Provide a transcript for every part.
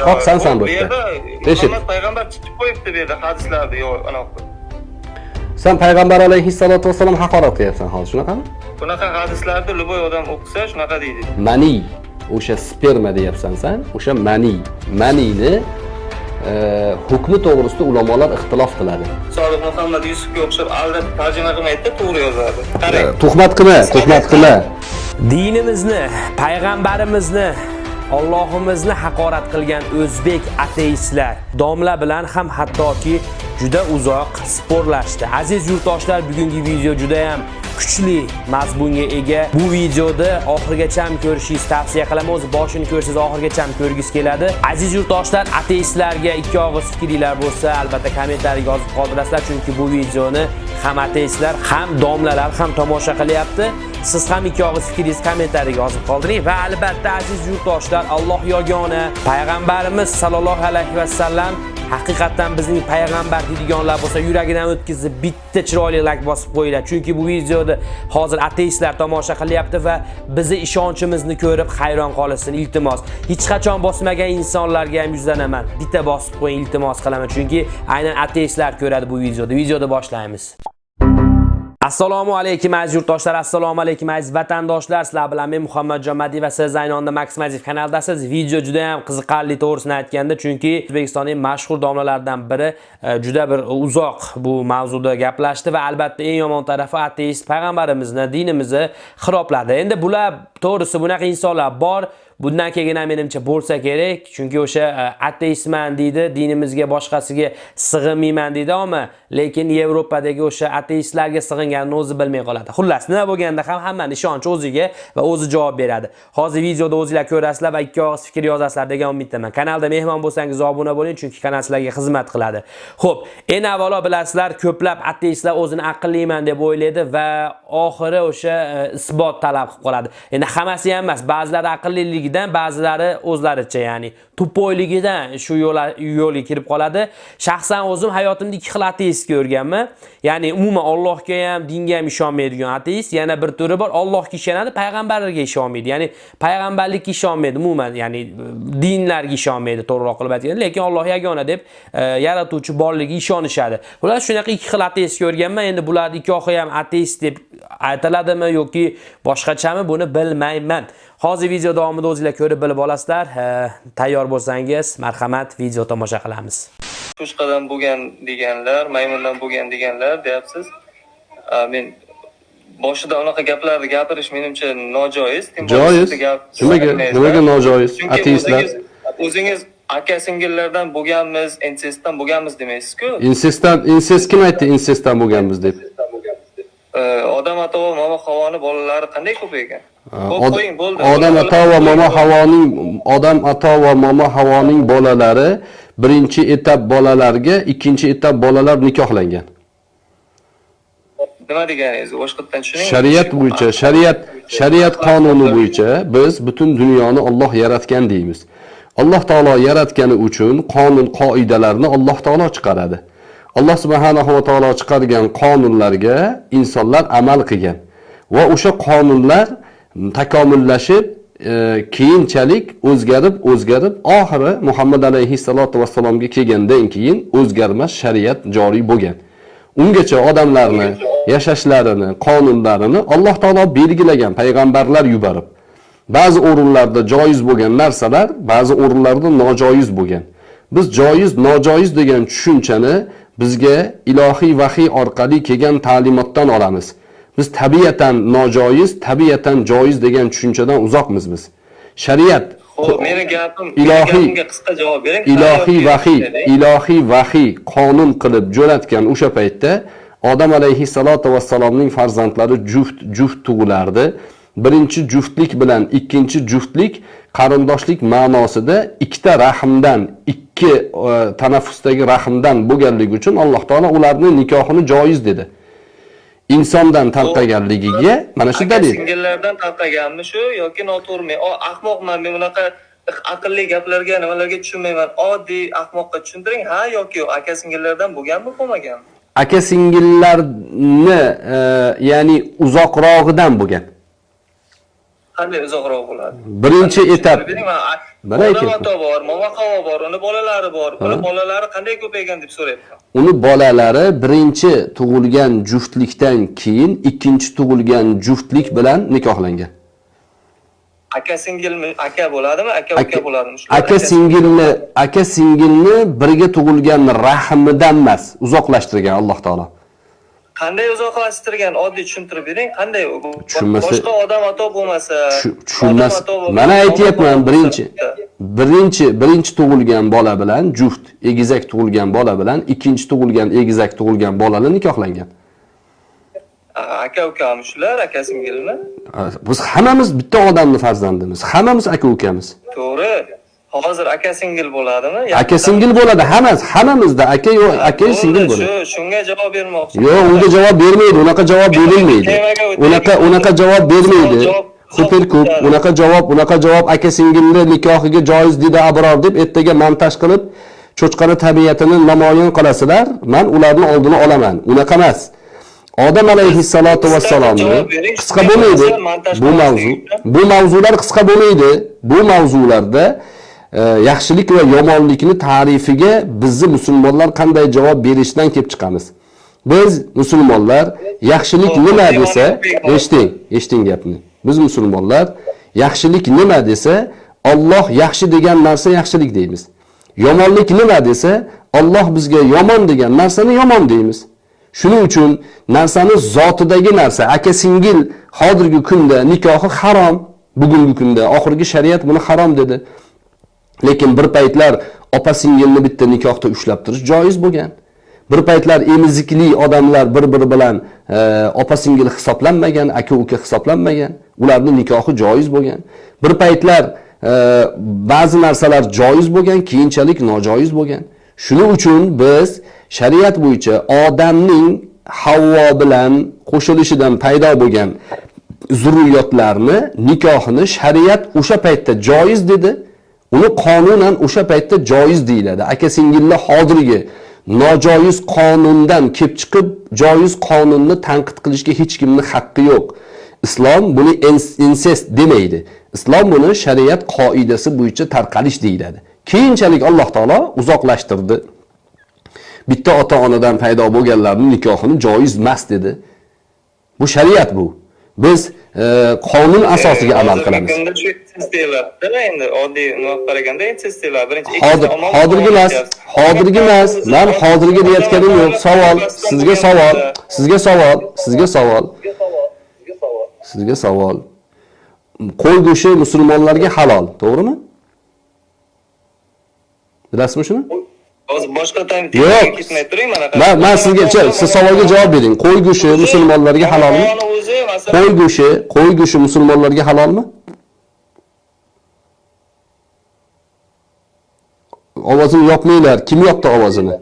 chiqoqsan san bu yerda eshit payg'ambar chiqib qo'yibdi bu yerda hadislarda yo'q anaqa san payg'ambar alayhissalotu vassalom haqorat qilyapsan hozir shunaqami bunaqa hadislarni любой odam o'qisa shunaqa deydi mani. O'sha sperma deyapsan san o'sha mani. Manini e, hukmi to'g'risida ulamolar ixtilof qiladi sodiq muhammad yusufga o'xshab aldab tarjima qilmaydida to'g'ri yozadi qarang tuhmat qilma tuhmat qilma dinimizni payg'ambarimizni Allohimizni haqorat qilgan o'zbek ateistlar domla bilan ham hattoki juda uzoq sporlashdi. Aziz yurtdoshlar, bugungi video juda ham kuchli mazmunga ega. Bu videoda oxirigacha ham ko'rishingiz tavsiya qilaman. O'z boshini ko'rsangiz oxirigacha ham ko'rgis keladi. Aziz yurtdoshlar, ateistlarga ikki og'iz fikringlar bo'lsa, albatta kommentariyga yozib qoldirasizlar, chunki bu videoni ham ateistlar, ham domlalar ham tomosha qilyapti. Siz ham ikki og'iz fikringizni kommentariyga yozib qoldiring. Va albatta aziz yurtdoshlar, Alloh yagona payg'ambarimiz sallallohu alayhi va sallam haqiqatdan bizning payg'ambar deydiganlar bo'lsa yuragidan o'tkazib bitta chiroyli like bosib qo'yinglar. Chunki bu videoni hozir ateistlar tomosha qilyapti va bizni ishonchimizni ko'rib hayron qolishsin iltimos. Hech qachon bosmagan insonlarga ham yuzlanaman. Bitta bosib qo'ying iltimos qilaman. Chunki aynan ateistlar ko'radi bu videoda videoda boshlaymiz. Assalomu alaykum aziz yurtdoshlar, assalomu alaykum aziz vatandoshlar. Sizlar bilan men Muhammadjon madiyev va siz aynonda Maximaziv kanaldasiz. Video juda ham qiziqarli to'g'risini aytganda, chunki O'zbekistonning mashhur domlalaridan biri e, juda bir uzoq bu mavzuda gaplashdi va albatta eng yomon tarafi ateist payg'ambarimizni, dinimizni xirobladi. Endi bular to'g'risi bunaqa insonlar bor. Bundan keyin ham menimcha bo'lsa kerak, chunki o'sha e, ateistman deydi, dinimizga boshqasiga sig'inmayman deydi, ammo lekin Yevropadagi o'sha ateistlarga sig'inganini o'zi bilmay qoladi. Xullas, nima bo'lganda ham hammani ishonchi o'ziga va o'zi javob beradi. Hozir videoda o'zingizlar ko'rasizlar va ikki og'iz fikr yozasizlar degan umiddaman. Kanalda mehmon bo'lsangiz obuna bo'ling, chunki kanal sizlarga xizmat qiladi. Xo'p, eng avvalo bilasizlar, ko'plab ateistlar o'zini aqlliman deb o'ylaydi va oxiri o'sha e, isbot talab qilib qoladi. Endi hammasi ham emas, ba'zilari aqlliligi tupoyligidan ba'zilari o'zlaricha ya'ni tupoyligidan shu yo'lga kirib qoladi. Shaxsan o'zim hayotimda ikki xil ateist ko'rganman. Ya'ni umuman Allohga ham, dinga ham ishonmaydigan ateist, yana bir turi bor, Allohga ishonadi, payg'ambarlarga ishonmaydi. Ya'ni payg'ambarlikka ishonmaydi umuman, ya'ni dinlarga ishonmaydi, to'g'riroq qilib aytganda, lekin Alloh yagona deb e, yaratuvchi borligiga ishonishadi. Bular shunaqa ikki xil ateist ko'rganman. Endi bularni ikkovi ham ateist deb aytiladimi yoki boshqachami buni bilmayman. Hozir video davomida o'zingizlar ko'rib bilib olasizlar. Tayyor bo'lsangiz, marhamat, video tomosha qilamiz. cho'chqadan bo'lgan deganlar maymundan bo'lgan deganlar deyapsiz men boshida unaqa gaplarni gapirish menimcha nojoiz Joiz. Nimaga nimaga nojoiz? Ateistlar o'zingiz- o'zingiz aka singillardan bo'lganmiz insestdan bo'lganmiz demaysiz-ku insestdan insest kim aytdi insestdan bo'lganmiz deb? Odam ato va momo havoni bolalari qanday ko'p ekan Xo'p, Od- qo'ying bo'ldi. Odam ato va momo havoning odam ato va momo havoning bolalari birinchi etap bolalarga, ikkinchi etap bolalar nikohlangan. nima deganingiz? Boshqatdan tushuning Shariat bo'yicha, shariat shariat qonuni bo'yicha. biz butun dunyoni Alloh yaratgan deymiz. Alloh taolo yaratgani uchun qonun qoidalarni Alloh taolo chiqaradi. Alloh subhanahu va taolo chiqargan qonunlarga insonlar amal qilgan va o'sha qonunlar takomillashib e, keyinchalik o'zgarib o'zgarib oxiri Muhammad alayhissalotu vassalomga kelgandan keyin o'zgarmas shariat joriy bo'lgan. Ungacha odamlarni yashashlarini, qonunlarini Alloh taolo belgilagan payg'ambarlar yuborib. Ba'zi o'rinlarda joiz bo'lgan narsalar, ba'zi o'rinlarda nojoiz bo'lgan. Biz joiz, nojoiz degan tushunchani bizga ilohiy vahiy orqali kelgan ta'limotdan olamiz. Biz tabiatan nojoiz, tabiatan joiz degan tushunchadan uzoqmiz biz. Shariat Xo'p, meni gapim Ilohiy- qisqa javob bering ilohiy vahiy, ilohiy vahiy qonun qilib jo'natgan o'sha paytda Odam alayhissalatu vassalomning farzandlari juft juft tug'ilardi. Birinchi juftlik bilan ikkinchi juftlik qarindoshlik ma'nosida ikkita rahmdan, ikki e, tanaffusdagi rahmdan bo'lganligi uchun Alloh taolo ularni nikohini joiz dedi. Insondan tarqaganligiga mana shu dalil. singillardan tarqaganmi shu yoki noto'g'rimi ahmoqman men bunaqa aqlli gaplarga nimalarga tushunmayman oddiy ahmoqqa tushuntiring ha yoki yo'q aka singillardan bo'lganmi bo'lmaganmi aka singillarni e, ya'ni uzoqrog'idan bo'lgan. Qanday uzoqroq bo'ladi? Birinchi etap. Mana aytyapman. ota bor momaqavo bor uni bolalari bor. Uni bolalari qanday ko'paygan deb so'rayapman. Uni bolalari birinchi tug'ilgan juftlikdan keyin ikkinchi tug'ilgan juftlik bilan nikohlangan. Aka singilmi? Aka bo'ladimi? Aka uka bo'ladimi? Aka singilni aka singilni birga tug'ilgan rahmidan emas uzoqlashtirgan alloh taolo qanday uzoqlashtirgan? Oddiy tushuntirib bering. Qanday Tushunmasa- boshqa odam ato bo'lmasa Tush- tushunmas mana aytyapman birinchi birinchi birinchi tug'ilgan bola bilan juft egizak tug'ilgan bola bilan ikkinchi tug'ilgan egizak tug'ilgan bolalar nikohlangan. Aka ukami shular aka singilmi biz hammamiz bitta odamni farzandimiz. Hammamiz aka ukamiz. To'g'ri hozir aka singil bo'ladimi? Aka singil bo'ladi hammasi hammamizda. Aka yo aka singil bo'ladi. shu shunga javob bermoqchi. Yo'q unga javob bermaydi unaqa javob berilmaydi. unaqa unaqa javob bermaydi. super ko'p unaqa javob unaqa javob aka singilni nikohiga joiz dedi abror deb ertaga montaj qilib cho'chqani tabiatini namoyon qilasizlar man ularni oldini olaman. Unaqa emas. Odam alayhissalotu vassalomni qisqa bo'lmaydi. bu mavzu bu mavzular qisqa bo'lmaydi. Bu mavzularda yaxshilik va yomonlikni ta'rifiga bizni musulmonlar qanday javob berishdan kelib chiqamiz. Biz musulmonlar yaxshilik nima desa eshiting eshiting gapni. Biz musulmonlar yaxshilik nima desa Alloh yaxshi degan narsa yaxshilik deymiz. Yomonlik nima desa Alloh bizga yomon degan narsani yomon deymiz. Shuning uchun narsani zotidagi narsa aka singil hozirgi kunda nikohi harom bugungi kunda oxirgi shariat buni harom dedi. Lekin bir paytlar opa singilni bitta nikohda ushlab turish joiz bo'lgan. Bir paytlar emizikli odamlar bir biri bilan e, opa singil hisoblanmagan aka uka hisoblanmagan ularni nikohi joiz bo'lgan. Bir paytlar e, ba'zi narsalar joiz bo'lgan keyinchalik nojoiz bo'lgan. Shuning uchun biz shariat bo'yicha odamning havvo bilan qo'shilishidan paydo bo'lgan zurriyotlarni nikohini shariat o'sha paytda joiz dedi. Uni qonunan o'sha paytda joiz deyiladi. Aka singillar hozirgi nojoiz qonundan kelib chiqib joiz qonunni tanqid qilishga hech kimni haqqi yo'q. Islom buni ins- insest demaydi. Islom buni shariat qoidasi bo'yicha tarqalish deyiladi. Keyinchalik alloh taolo uzoqlashtirdi. Bitta ota onadan paydo bo'lganlarni nikohini joiz emas dedi. Bu shariat bu. Biz e, qonun asosiga amal qilamiz deyiladi endi oddiy qaraganda deyiladi birinchi hozir hozirgi emas hozirgi emas man hozirgi deyotganim yo'q. Savol sizga savol sizga savol sizga savol. Sizga savol. Qo'y go'shti musulmonlarga halol to'g'rimi? Bilasizmi shuni? Hozir boshqa Yo'q. ketmay turing mana man sizga siz savolga javob bering. Qo'y go'shti musulmonlarga halolmi? Qo'y go'shti qo'y go'shti musulmonlarga halolmi ovozini yopmanglar. Kim yopdi ovozini?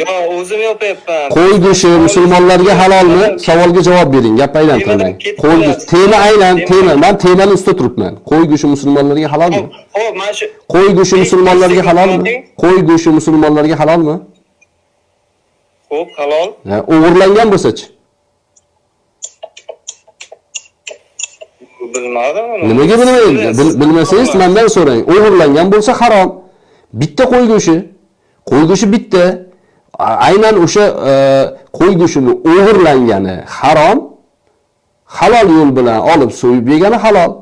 Yo o'zim yopyapman qo'y go'shti musulmonlarga halolmi? savolga javob bering gap aylantirmang qo'y go'shti tema aylan tema. man temani ustida turibman qo'y go'shti musulmonlarga halolmi ho'p mana shu qo'y go'shti musulmonlarga halolmi qo'y go'shti musulmonlarga halolmi ho'p halol Ha, o'g'irlangan bo'lsachi? Bilmadim. Nimaga bilmaydi? Bil- bilmasangiz mandan so'rang. O'g'irlangan bo'lsa harom bitta qo'y go'shti qo'y go'shti bitta. Aynan o'sha e, qo'y go'shtini o'g'irlangani harom halol yo'l bilan olib so'yib yegani halol.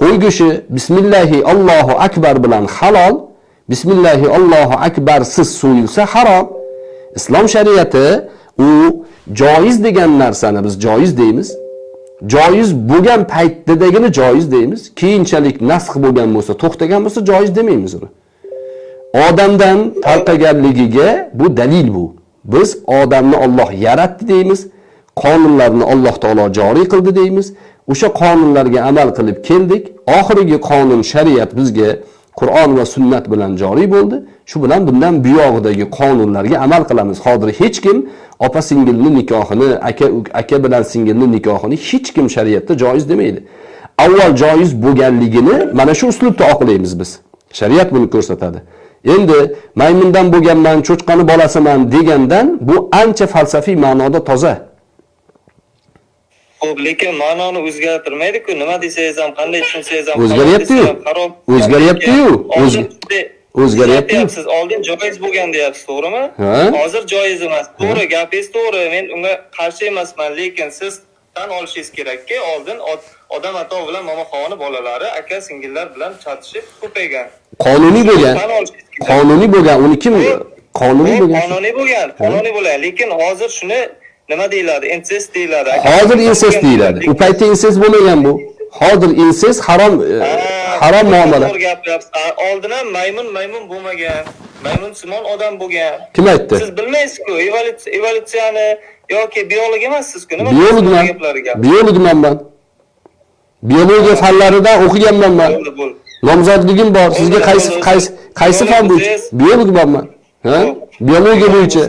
Qo'y go'shti bismillahi allohu akbar bilan halol bismillahi allohu akbarsiz so'yilsa harom. Islom shariati u joiz degan narsani biz joiz deymiz. Joiz bo'lgan paytdagini joiz deymiz. Keyinchalik nasx bo'lgan bo'lsa to'xtagan bo'lsa joiz demaymiz uni. Odamdan tarqaganligiga bu dalil bu. Biz odamni Alloh yaratdi deymiz qonunlarni Alloh taolo joriy qildi deymiz. O'sha qonunlarga amal qilib keldik. Oxirgi qonun shariat bizga Qur'on va sunnat bilan joriy bo'ldi. Shu bilan bundan buyog'idagi qonunlarga amal qilamiz. Hozir hech kim opa singilni nikohini aka aka bilan singilni nikohini hech kim shariatda joiz demaydi. Avval joiz bo'lganligini mana shu uslubda oqlaymiz biz. Shariat buni ko'rsatadi. Endi maymundan bo'lganman cho'chqani bolasiman degandan bu ancha falsafiy ma'noda toza Xo'p, lekin ma'noni o'zgartirmaydi-ku. Nima desangiz ham, qanday tushunsangiz ham, O'zgaryapti-yu. O'zgaryapti-yu. O'z- Oldin juda- o'zgaryapti-yu. Siz oldin joiz bo'lgan deyapsiz, to'g'rimi? Hozir joiz emas. To'g'ri, gapingiz to'g'ri. Men unga qarshi emasman, lekin siz tan olishingiz kerakki, oldin odam ato bilan momoxoni bolalari aka singillar bilan chatishib ko'paygan. qonuniy bo'lgan. Qonuniy bo'lgan. Uni kim qonuniy bo'lgan. qonuniy bo'lgan, qonuniy bo'lgan, lekin hozir shuni nima deyiladi? Incest deyiladi. hozir insest deyiladi. u paytda insest bo'lmagan bu. Hozir insest harom e, harom muomala. To'g'ri gapiryapsiz. A, Oldin ham maymun maymun bo'lmagan. Maymun simon odam bo'lgan. kim aytdi? Siz bilmaysiz-ku, evolyutsiya- evolyutsiyani yoki biolog emassiz-ku. Nima biologman. biologman man biologiya fanlaridan o'qiganman man. Nomzodligim bor. Sizga qaysi qaysi qaysi fan bo'yicha? Biolog biologman man. Ha? Biologiya bo'yicha.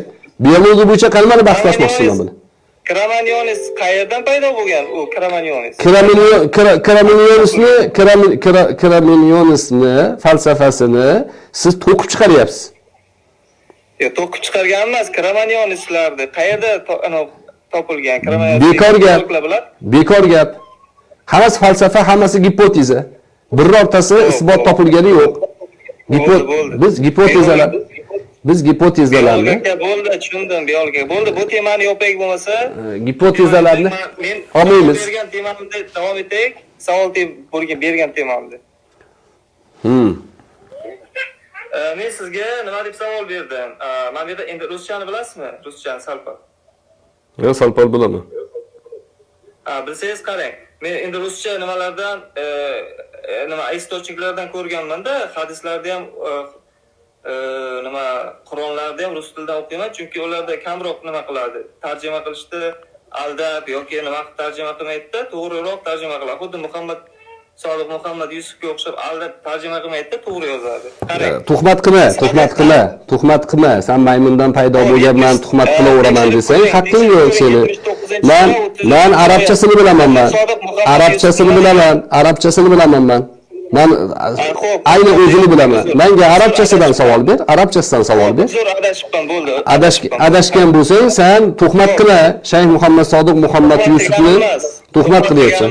Biologiya bo'yicha qanday bahslashmoqchiman man bilan Kramanionis qayerdan paydo bo'lgan? U Kramanionis. Kraminio- Kra- Kraminionisni Krami- Kra- Kraminionisni falsafasini siz to'qib chiqaryapsiz. Yo, to'qib chiqargan emas, Kramanionislarni qayerda topilgan? Kramanionis Bekor gap. bekor gap hammasi falsafa hammasi gipoteza birortasi isbot topilgani yo'q biz gipotezalar biz gipotezalarni bo'ldi, tushundim, biolog aka. Bo'ldi, bu temani yopayak bo'lmasa, gipotezalarni olmaymiz. bergan temamda davom etaylik. Savol bergan temamda. Hmm. Men sizga nima deb savol berdim? Mana bu yerda endi ruschani bilasizmi? Ruschani salpa. yo salpal bilaman bilsangiz qarang. Men endi ruscha nimalardan e, e, nima istочникlardan ko'rganman-da, hadislarda ham e, nima Qur'onlarda ham rus tilida o'qiyman, chunki ularda kamroq nima qiladi? Tarjima qilishda aldab yoki nima qilib tarjima qilmaydi-da, to'g'riroq tarjima qiladi. Xuddi Muhammad Sodiq Muhammad Yusufga o'xshab aldab tarjima qilmaydi-da, to'g'ri yozadi. Qarang. tuhmat qilma tuhmat qilma tuhmat qilma san maymundan paydo bo'lganman tuhmat qilaveraman desang haqqing yo'q seni man man arabchasini bilaman man arabchasini bilaman arabchasini bilaman man man ayni o'zini bilaman manga arabchasidan savol ber arabchasidan savol ber Zo'r adashibman, bo'ldi. Adash- adashgan bo'lsang san tuhmat qilma shayx muhammad sodiq muhammad yusufni tuhmat qilyapsan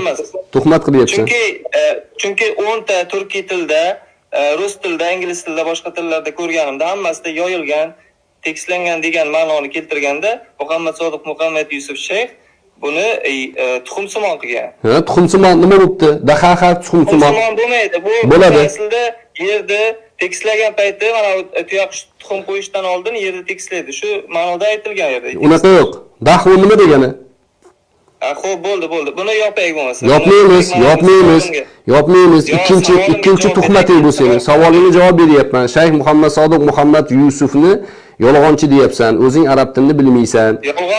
tuhmat qilyapsan Chunki e, chunki 10 ta turkiy tilda, e, rus tilida, ingliz tilida, boshqa tillarda ko'rganimda hammasida yoyilgan, tekstlangan degan ma'noni keltirganda Muhammad Sodiq Muhammad Yusuf Shayx buni e, e, tuxumsimon qilgan. ha tuxumsimon nima bo'libdi dahaha tuxumsimon bo'lmaydi. Bu Bo'ladi. aslida yerda tekstlagan payti mana bu tuyoqsh tuxum qo'yishdan oldin yerda tekstlaydi. Shu ma'noda aytilgan yerda. unaqa yo'q dahu nima degani Ha, xo'p, bo'ldi, bo'ldi. Buni yopayak bo'lmasa. yopmaymiz yopmaymiz yopmaymiz Yo, ikkinchi ikkinchi tuhmating bu seni savolingga javob beryapman shayx muhammad sodiq muhammad yusufni yolg'onchi deyapsan o'zing arab tilini bilmaysan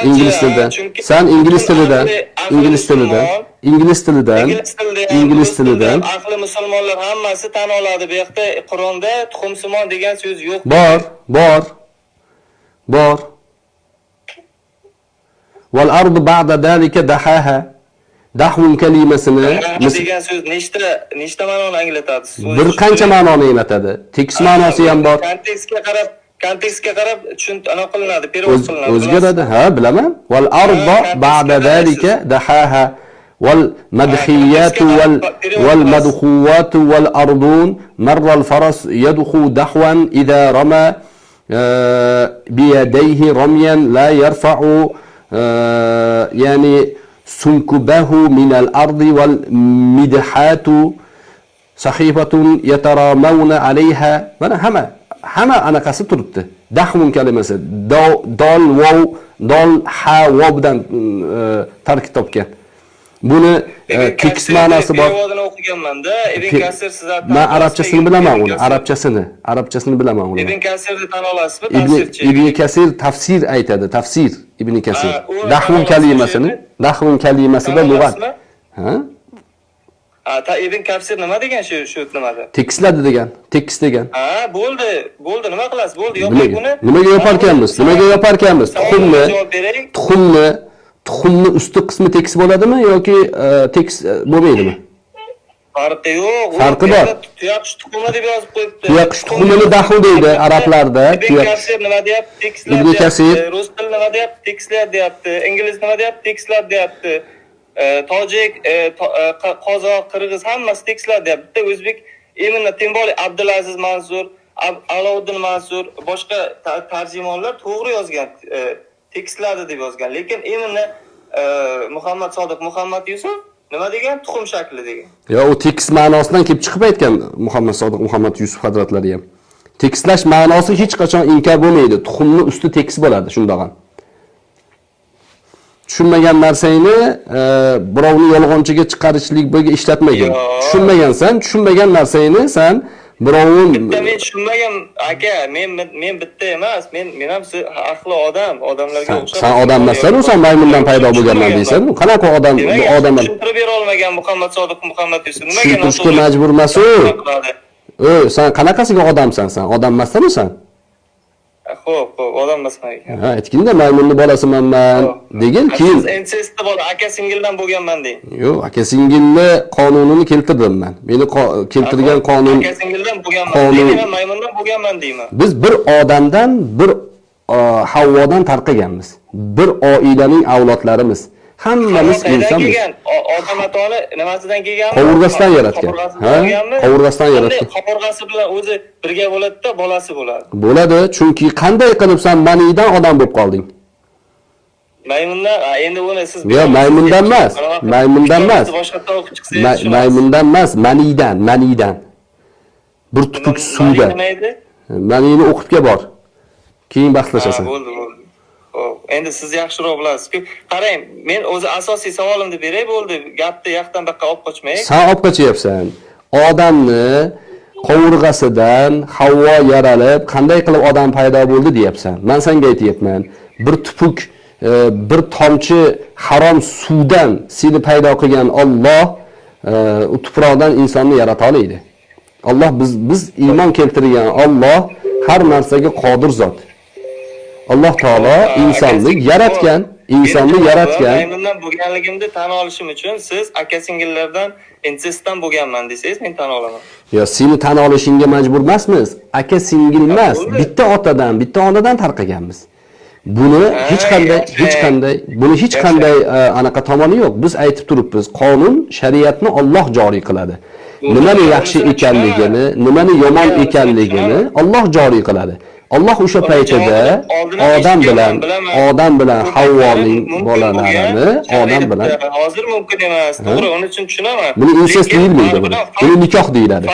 ingliz chunki- san ingliz aqli ingliz musulmon. ingliz tilidan ingliz tilida tilida tilidan aqli musulmonlar hammasi tan oladi. Bu yoqda Qur'onda tuxumsimon degan so'z yo'q. bor bor bor val ardu ba'da dalika dahaha dahvun kalimasini degan so'z nechta nechta ma'noni anglatadi? Bir qancha ma'noni anglatadi tekis ma'nosi ham bor Kontekstga qarab, kontekstga أنا قلنا هذا perevod qilinadi o'zgaradi ha bilaman val ardo ba'da zalika dahaha والمدحيات وال والمدخوات والأرضون مر الفرس يدخو دحوا إذا رمى آه، بيديه رميا لا يرفع آه، يعني سنكبه من الأرض والمدحات صحيفة يترامون عليها. من هما. Hamma anaqasi turibdi. Dahmun kalimasi Do- dol vov dol ha vov bilan mm, tarkib topgan. Buni tekis Kasir ma'nosi bor. O'qiganman-da. Ibn Kasir siz man arabchasini bilaman uni arabchasini arabchasini bilaman uni. Ibn Kasirni tan olasizmi? Tafsirchi. ibn kasir tafsir aytadi tafsir ibn kasir. tan kalimasini dahvun kalimasida lug'at ha Ha, ta Ibn Kasir nima degan shu shu nimada? tekisladi degan tekis degan Ha, bo'ldi, bo'ldi, nima qilasiz? Bo'ldi, yoping buni. nimaga yoparkanmiz nimaga yoparkanmiz tuxumni javob bering. tuxumni tuxumni usti qismi tekis bo'ladimi yoki e, tekis e, bo'lmaydimi Farqi yo'q. Farqi bor. Tuyoqsh tuxumi deb yozib qo'yibdi. Tuyoqsh tuxumini dahu deydi arablarda, Kasir nima deyapti? Tekislar Ibn Kasir. deyapti. Rus tili nima deyapti? Tekislar deyapti. Ingliz nima deyapti? Tekislar deyapti. E, tojik e, e, qozoq qirg'iz hammasi tekislar deyapti. Bitta o'zbek именно тем более abdulaziz mansur aloviddin mansur boshqa tarjimonlar to'g'ri yozgan tekisladi deb yozgan. Lekin именно muhammad sodiq muhammad yusuf nima degan? Tuxum shakli degan. Yo u tekis ma'nosidan kelib chiqib aytgan muhammad sodiq muhammad yusuf hazratlari ham. Tekislash ma'nosi hech qachon inkor bo'lmaydi. Tuxumni usti tekis bo'ladi shundoq ham. Tushunmagan narsangni e, birovni yolg'onchiga chiqarishlikga ishlatmagin Yo. tushunmagansan tushunmagan narsangni san birovni bitta men tushunmagan aka men men bitta emas men men ham siz aqli odam odamlarga o'xshab sen odam emassan san maymundan paydo bo'lganman deysan. qanaqa odam? Odam tushuntirib bera olmagan muhammad sodiq muhammad yusuf nimaga tushuntirishga majbur emas-u. san qanaqasiga odamsan san odam emassan san ho'p ho'p odam emasman ekan. Ha aytginda maymunni bolasiman man degin keyin siz bola aka singildan bo'lganman deng yo'q aka singilni qonunini keltirdim man. Meni keltirgan qonun aka singildan bo'lganman men maymundan bo'lganman deyman. Biz bir odamdan bir havvodan tarqaganmiz. Bir oilaning avlodlarimiz hammamiz insonmiz. odam atoni nimasidan kelgan? Qovurg'asidan yaratgan. Ha? Qovurg'asidan yaratgan. qovurg'asi bilan o'zi birga bo'ladida bolasi bo'ladi. Bo'ladi chunki qanday qilib san manidan odam bo'lib qolding. Maymundan endi uni siz Yo'q, maymundan emas, maymundan emas. boshqatdan o'qib chiqsangiz maymundan emas manidan manidan. Bir tupuk suvda manini kel bor. Keyin Ha, bahslashasan bo'ldi bo'ldi endi siz yaxshiroq bilasizku. Qarang men o'zi asosiy savolimni beray bo'ldi. Gapni yoqdan bu yoqqa olib qochmay san olib qochyapsan. Odamni qovurg'asidan havvo yaralib qanday qilib odam paydo bo'ldi deyapsan. Man senga aytyapman bir tupuk e, bir tomchi harom suvdan seni paydo qilgan Alloh e, u tuproqdan insonni yarata oladi Alloh biz biz iymon keltirgan Alloh har narsaga qodir zot. Alloh taolo insonni yaratgan insonni yaratgan. maymundan bo'lganligimni tan olishim uchun siz aka singillardan insestdan bo'lganman desangiz men tan olaman. Yo seni tan olishingga majbur emasmiz. Aka singil emas. bitta otadan bitta onadan tarqaganmiz. Buni hech qanday hech qanday buni hech qanday e, anaqa tomoni yo'q. Biz aytib turibmiz qonun shariatni Alloh joriy qiladi. Nimani yaxshi ekanligini nimani yomon ekanligini. Alloh joriy qiladi Alloh o'sha Uni paytida odam bilan odam bilan Havvoning bolalarini odam bilan hozir mumkin emas. To'g'ri uning uchun tushunaman. Buni Lekin deyilmaydi buni buni? nikoh deyiladi.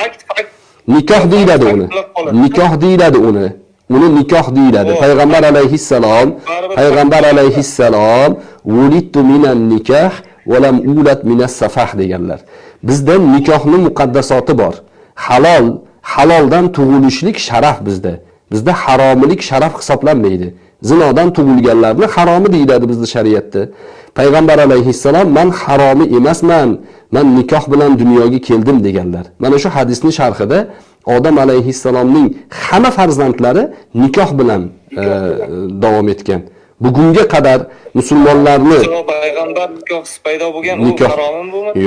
nikoh deyiladi uni. nikoh deyiladi uni. Uni nikoh deyiladi. Payg'ambar alayhissalom payg'ambar alayhissalom vulidtu minan nikoh va lam ulat minas safah deganlar. Bizda nikohni muqaddasoti bor. Halol haloldan tug'ilishlik sharaf bizda bizda haromilik sharaf hisoblanmaydi. Zinodan tug'ilganlarni haromi deyiladi bizni shariatda. Payg'ambar alayhissalom man haromi emasman man nikoh bilan dunyoga keldim deganlar. Mana shu hadisni sharhida odam alayhissalomning hamma farzandlari nikoh bilan. e, davom etgan bugunga qadar musulmonlarni payg'ambar nikohsiz paydo bo'lgan nikoh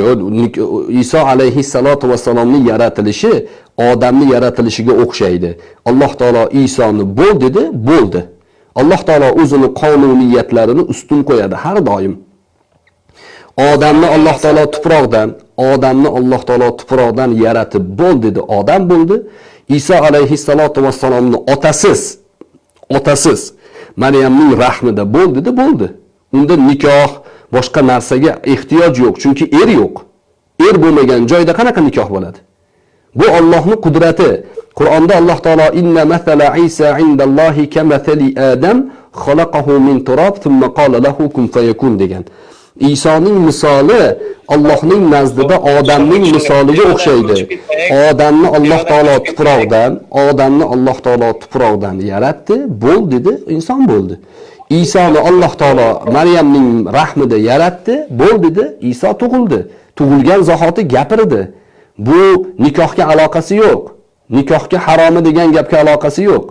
yo'q iso alayhissalotu vassalomning yaratilishi odamni yaratilishiga o'xshaydi alloh taolo isoni bo'l dedi bo'ldi alloh taolo o'zini qonuniyatlarini ustun qo'yadi har doim odamni alloh taolo tuproqdan odamni alloh taolo tuproqdan yaratib bo'l dedi odam bo'ldi iso alayhissalotu vassalomni otasiz otasiz maryamning rahmida bo'ldida bo'ldi. Unda nikoh boshqa narsaga ehtiyoj yo'q chunki er yo'q. Er bo'lmagan joyda qanaqa nikoh bo'ladi? Bu Allohning qudrati. Qur'onda alloh taolo inna mathala isa indallohi kamathali adam xalaqahu min turob thumma qala lahu kun fayakun degan. Isoning misoli Allohning nazdida odamning misoliga o'xshaydi. Odamni alloh taolo tuproqdan odamni alloh taolo tuproqdan yaratdi bo'l dedi inson bo'ldi. Isoni alloh taolo maryamning rahmida yaratdi bo'l dedi iso tug'ildi. Tug'ilgan zahoti gapirdi. Bu nikohga aloqasi yo'q. Nikohga haromi degan gapga aloqasi yo'q.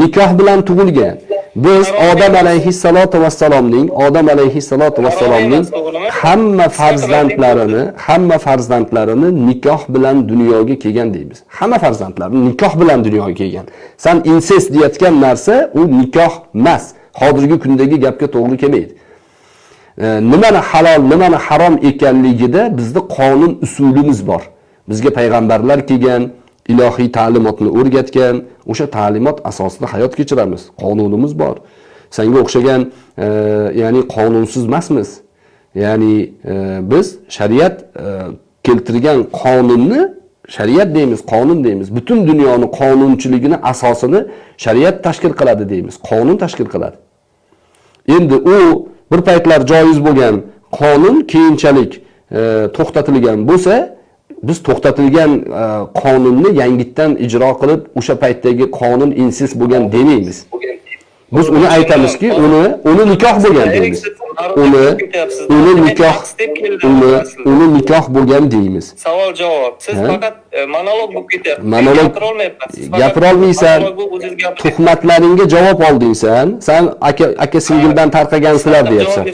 Nikoh bilan tug'ilgan biz odam alayhissalotu vassalomning odam alayhissalotu vassalomning hamma farzandlarini hamma farzandlarini nikoh bilan dunyoga kelgan deymiz. Hamma farzandlari nikoh bilan dunyoga kelgan. San insest deyotgan narsa u nikoh emas. Hozirgi kundagi gapga to'g'ri kelmaydi. Nimani halol nimani harom ekanligida bizda qonun usulimiz bor. Bizga payg'ambarlar kelgan ilohiy ta'limotni o'rgatgan o'sha ta'limot asosida hayot kechiramiz. Qonunimiz bor. Sanga o'xshagan e, ya'ni qonunsiz emasmiz. Ya'ni e, biz shariat e, keltirgan qonunni shariat deymiz qonun deymiz. Butun dunyoni qonunchiligini asosini shariat tashkil qiladi deymiz. Qonun tashkil qiladi. Endi u bir paytlar joiz bo'lgan qonun keyinchalik e, to'xtatilgan bo'lsa biz to'xtatilgan e, qonunni yangitdan ijro qilib o'sha paytdagi qonun insist bo'lgan demaymiz biz uni aytamizki uni uni nikoh bo'lgan deymiz. uni uni nikoh uni uni nikoh bo'lgan deymiz. Savol javob. Siz faqat e, monolog bo'lib ketyapsiz. Monolog- o'zingiz gapiryapsiz. tuhmatlaringga javob olding san aka aka singildan tarqagansizlar deyapsan.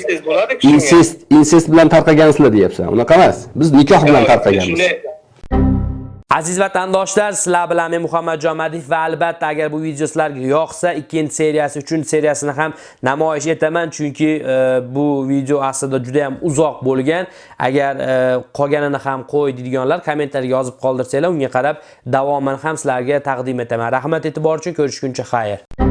insest insest bilan tarqagansizlar deyapsan. Unaqa emas. Biz nikoh bilan tarqaganmiz Aziz vatandoshlar, sizlar bilan men Muhammadjon Madif va albatta agar bu video sizlarga yoqsa, ikkinchi seriyasi, uchinchi seriyasini ham namoyish etaman, chunki e, bu video aslida juda ham uzoq bo'lgan. Agar e, qolganini ham qo'y deydiganlar kommentariyga yozib qoldirsanglar, unga qarab davomini ham sizlarga taqdim etaman. Rahmat e'tibor uchun ko'rishguncha xayr.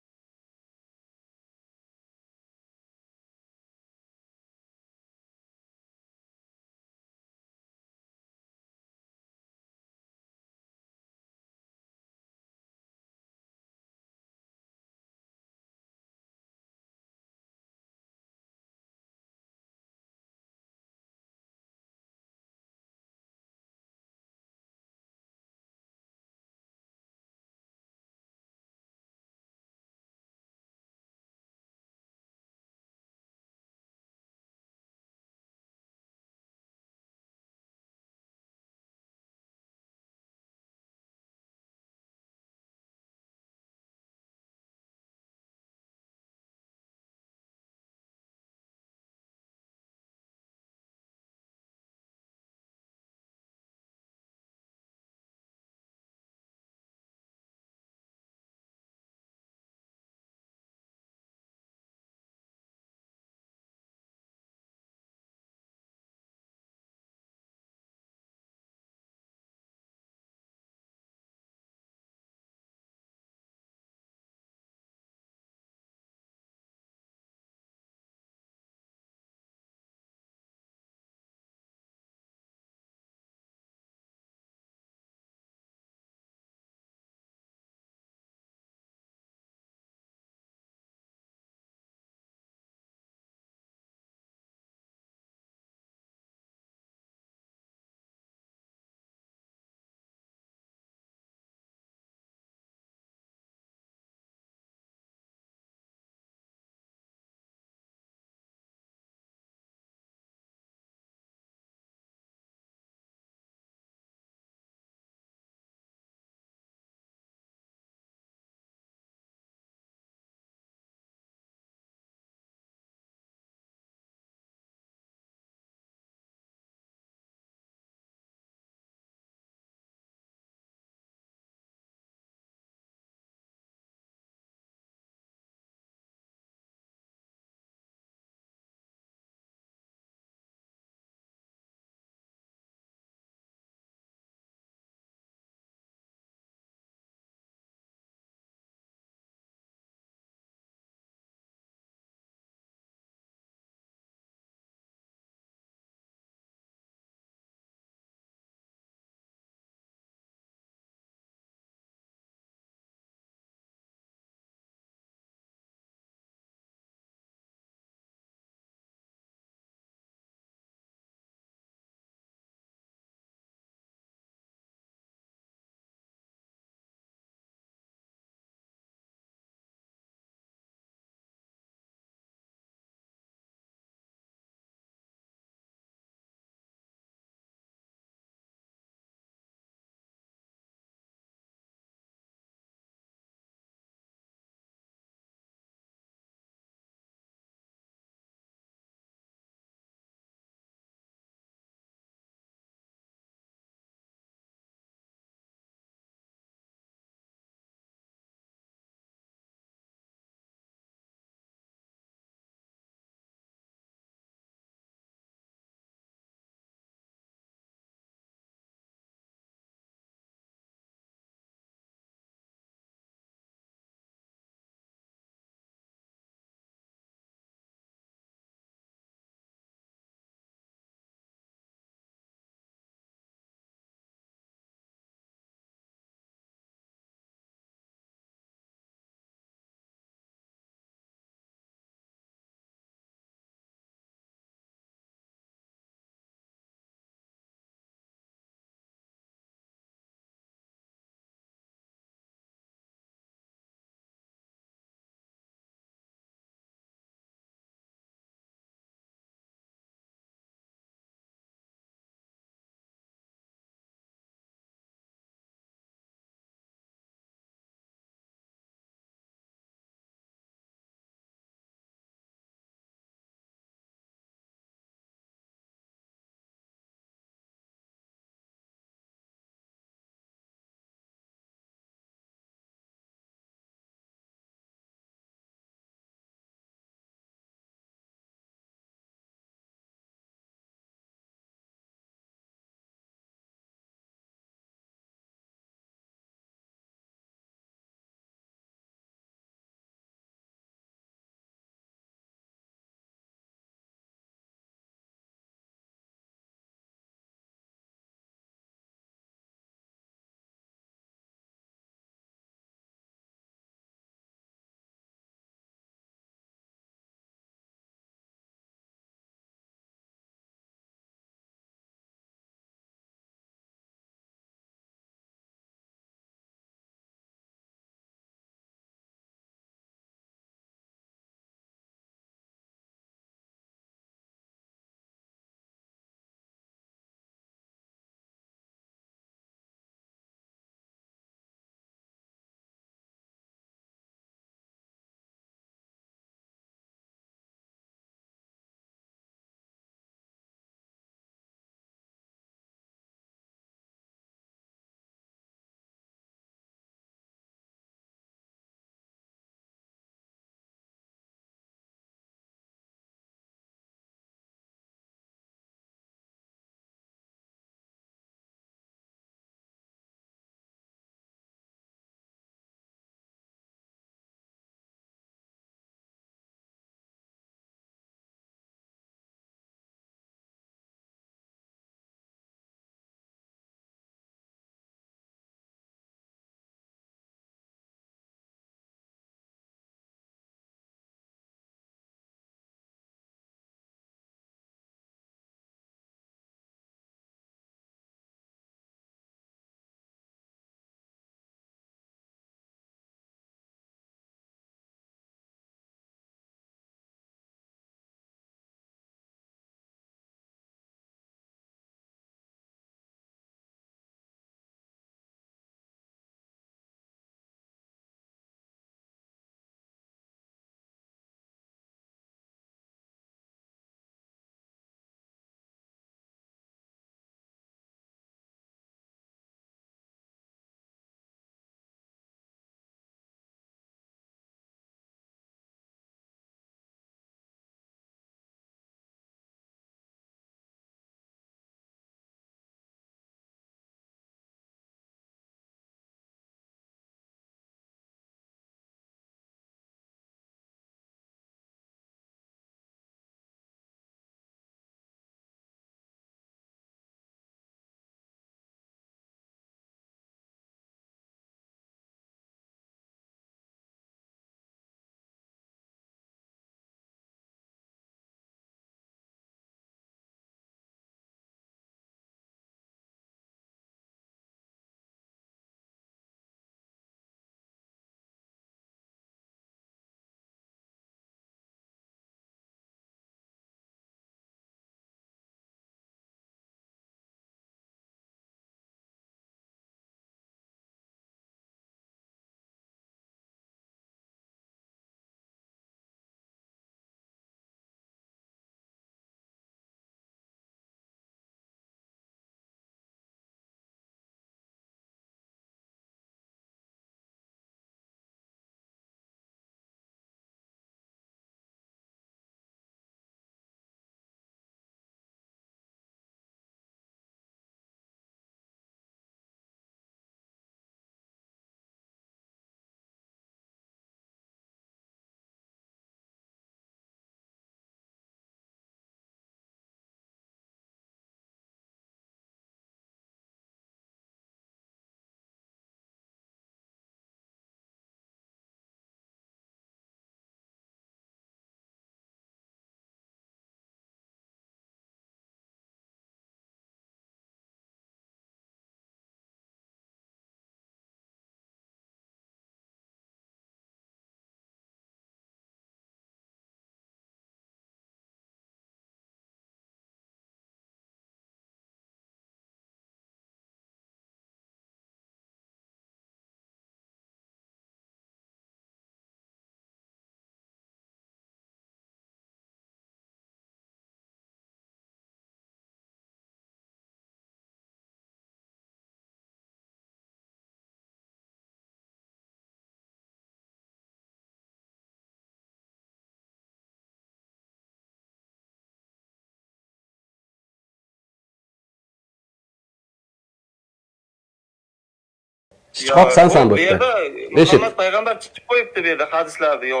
Sichqoq sensan bu yerda muhammad payg'ambar chiqib qo'yibdi bu yerda hadislarda yo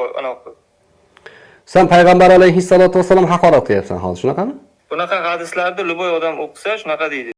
sen payg'ambar alayhissalotu vassalom haqorat qilyapsan hozir shunaqami? Bunaqa hadislarni любой odam o'qisa shunaqa deydi